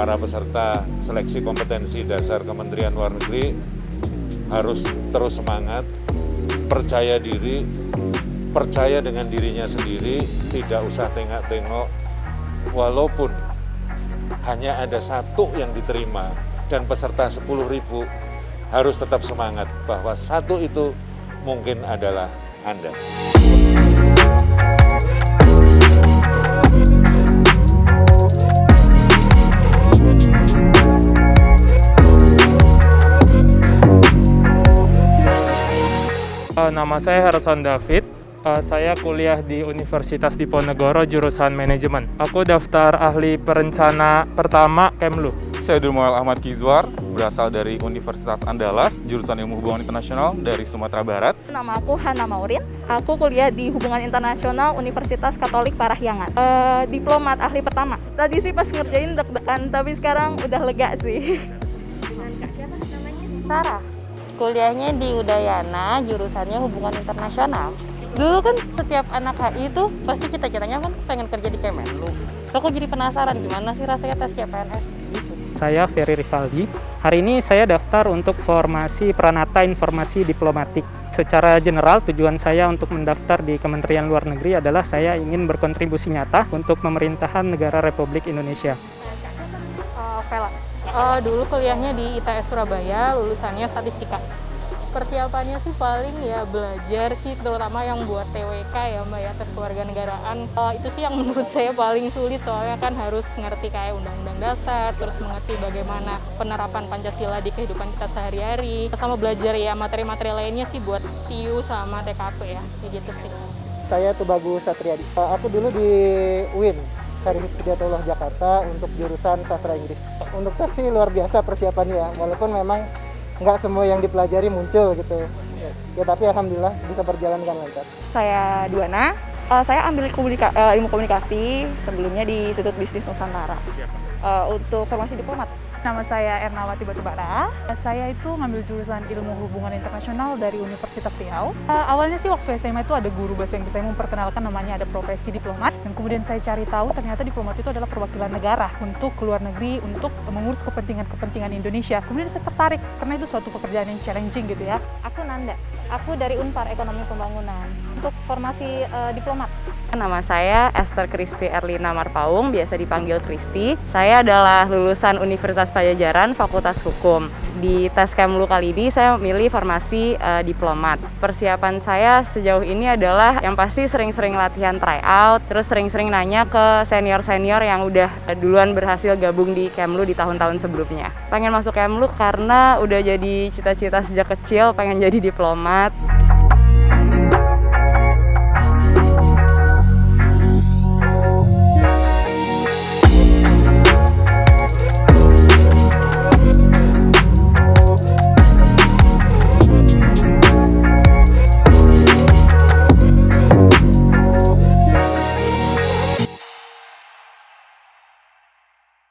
para peserta seleksi kompetensi dasar Kementerian Luar Negeri harus terus semangat, percaya diri, percaya dengan dirinya sendiri, tidak usah tengok-tengok, walaupun hanya ada satu yang diterima dan peserta 10 ribu harus tetap semangat bahwa satu itu mungkin adalah Anda. Nama saya Harrison David. Uh, saya kuliah di Universitas Diponegoro jurusan manajemen. Aku daftar ahli perencana pertama Kemlu. Saya Durmual Ahmad Kizwar, berasal dari Universitas Andalas, jurusan Ilmu Hubungan Internasional dari Sumatera Barat. Nama aku Hana Maurin. Aku kuliah di Hubungan Internasional Universitas Katolik Parahyangan. Uh, diplomat ahli pertama. Tadi sih pas ngerjain deg-degan, tapi sekarang udah lega sih. Dengan Kak siapa namanya? Sarah. Kuliahnya di Udayana, jurusannya hubungan internasional. Dulu kan setiap anak HI itu pasti cita-citanya kan pengen kerja di Kemenlu. So, aku jadi penasaran gimana sih rasanya tes CPNS. Saya Ferry Rivaldi. Hari ini saya daftar untuk formasi Pranata Informasi Diplomatik. Secara general, tujuan saya untuk mendaftar di Kementerian Luar Negeri adalah saya ingin berkontribusi nyata untuk pemerintahan negara Republik Indonesia. Uh, Vela. Uh, dulu kuliahnya di ITS Surabaya, lulusannya statistika. Persiapannya sih paling ya belajar sih, terutama yang buat TWK ya Mbak ya, tes kewarganegaraan. Uh, itu sih yang menurut saya paling sulit, soalnya kan harus ngerti kayak undang-undang dasar, terus mengerti bagaimana penerapan Pancasila di kehidupan kita sehari-hari. Sama belajar ya materi-materi lainnya sih buat TIU sama TKP ya, kayak gitu sih. Saya Tubagu Satriadi. Uh, aku dulu di UIN, Syarif Hidayatullah Jakarta untuk jurusan sastra Inggris. Untuk tes sih luar biasa persiapannya, walaupun memang nggak semua yang dipelajari muncul gitu. Ya tapi alhamdulillah bisa berjalan dengan lancar. Saya Duana. Uh, saya ambil komunika uh, ilmu komunikasi sebelumnya di Institut Bisnis Nusantara. Uh, untuk formasi diplomat. Nama saya Ernawati Batubara. Saya itu ngambil jurusan Ilmu Hubungan Internasional dari Universitas Riau. Uh, awalnya sih waktu SMA itu ada guru bahasa Inggris saya memperkenalkan namanya ada profesi diplomat. Dan kemudian saya cari tahu ternyata diplomat itu adalah perwakilan negara untuk keluar negeri untuk mengurus kepentingan-kepentingan Indonesia. Kemudian saya tertarik karena itu suatu pekerjaan yang challenging gitu ya. Aku Nanda. Aku dari Unpar Ekonomi Pembangunan untuk formasi uh, diplomat. Nama saya Esther Kristi Erlina Marpaung, biasa dipanggil Kristi. Saya adalah lulusan Universitas Pajajaran, Fakultas Hukum. Di tes Kemlu kali ini saya memilih formasi uh, diplomat. Persiapan saya sejauh ini adalah yang pasti sering-sering latihan tryout, terus sering-sering nanya ke senior-senior yang udah duluan berhasil gabung di Kemlu di tahun-tahun sebelumnya. Pengen masuk Kemlu karena udah jadi cita-cita sejak kecil pengen jadi diplomat.